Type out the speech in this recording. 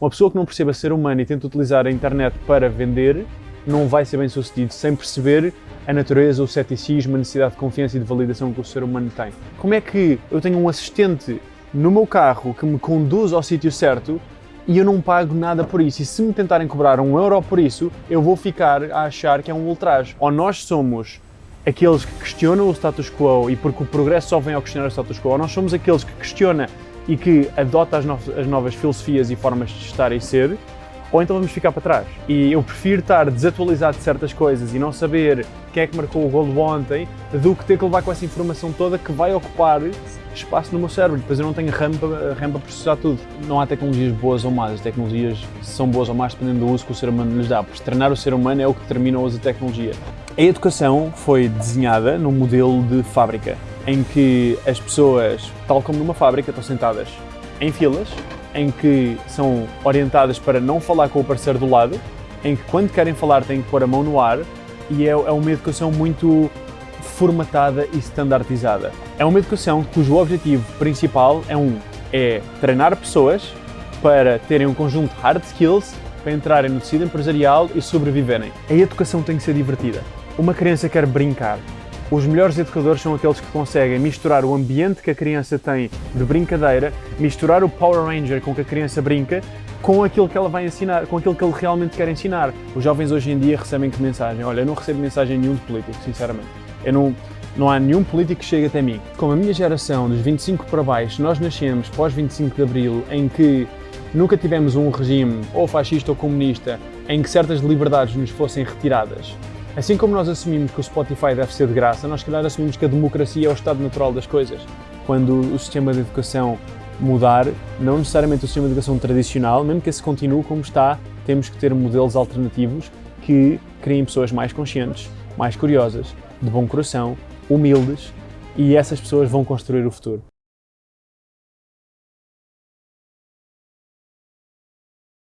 Uma pessoa que não perceba ser humano e tenta utilizar a internet para vender, não vai ser bem sucedido sem perceber a natureza, o ceticismo, a necessidade de confiança e de validação que o ser humano tem. Como é que eu tenho um assistente no meu carro que me conduz ao sítio certo e eu não pago nada por isso. E se me tentarem cobrar um euro por isso, eu vou ficar a achar que é um ultraje. Ou nós somos aqueles que questionam o status quo e porque o progresso só vem ao questionar o status quo, ou nós somos aqueles que questiona e que adota as, no as novas filosofias e formas de estar e ser, ou então vamos ficar para trás. E eu prefiro estar desatualizado de certas coisas e não saber quem é que marcou o golo ontem, do que ter que levar com essa informação toda que vai ocupar espaço no meu cérebro. Depois eu não tenho RAM para, RAM para processar tudo. Não há tecnologias boas ou más. As tecnologias são boas ou más dependendo do uso que o ser humano lhes dá. Porque treinar o ser humano é o que determina o uso da tecnologia. A educação foi desenhada num modelo de fábrica, em que as pessoas, tal como numa fábrica, estão sentadas em filas, em que são orientadas para não falar com o parceiro do lado, em que quando querem falar têm que pôr a mão no ar e é, é uma educação muito formatada e standardizada. É uma educação cujo objetivo principal é um é treinar pessoas para terem um conjunto de hard skills para entrarem no tecido empresarial e sobreviverem. A educação tem que ser divertida. Uma criança quer brincar, os melhores educadores são aqueles que conseguem misturar o ambiente que a criança tem de brincadeira, misturar o Power Ranger com que a criança brinca, com aquilo que ela vai ensinar, com aquilo que ele realmente quer ensinar. Os jovens hoje em dia recebem que mensagem? Olha, eu não recebo mensagem nenhum de político, sinceramente. Eu não, não há nenhum político que chegue até mim. Como a minha geração, dos 25 para baixo, nós nascemos pós 25 de Abril, em que nunca tivemos um regime, ou fascista ou comunista, em que certas liberdades nos fossem retiradas. Assim como nós assumimos que o Spotify deve ser de graça, nós, se calhar, assumimos que a democracia é o estado natural das coisas. Quando o sistema de educação mudar, não necessariamente o sistema de educação tradicional, mesmo que esse continue como está, temos que ter modelos alternativos que criem pessoas mais conscientes, mais curiosas, de bom coração, humildes, e essas pessoas vão construir o futuro.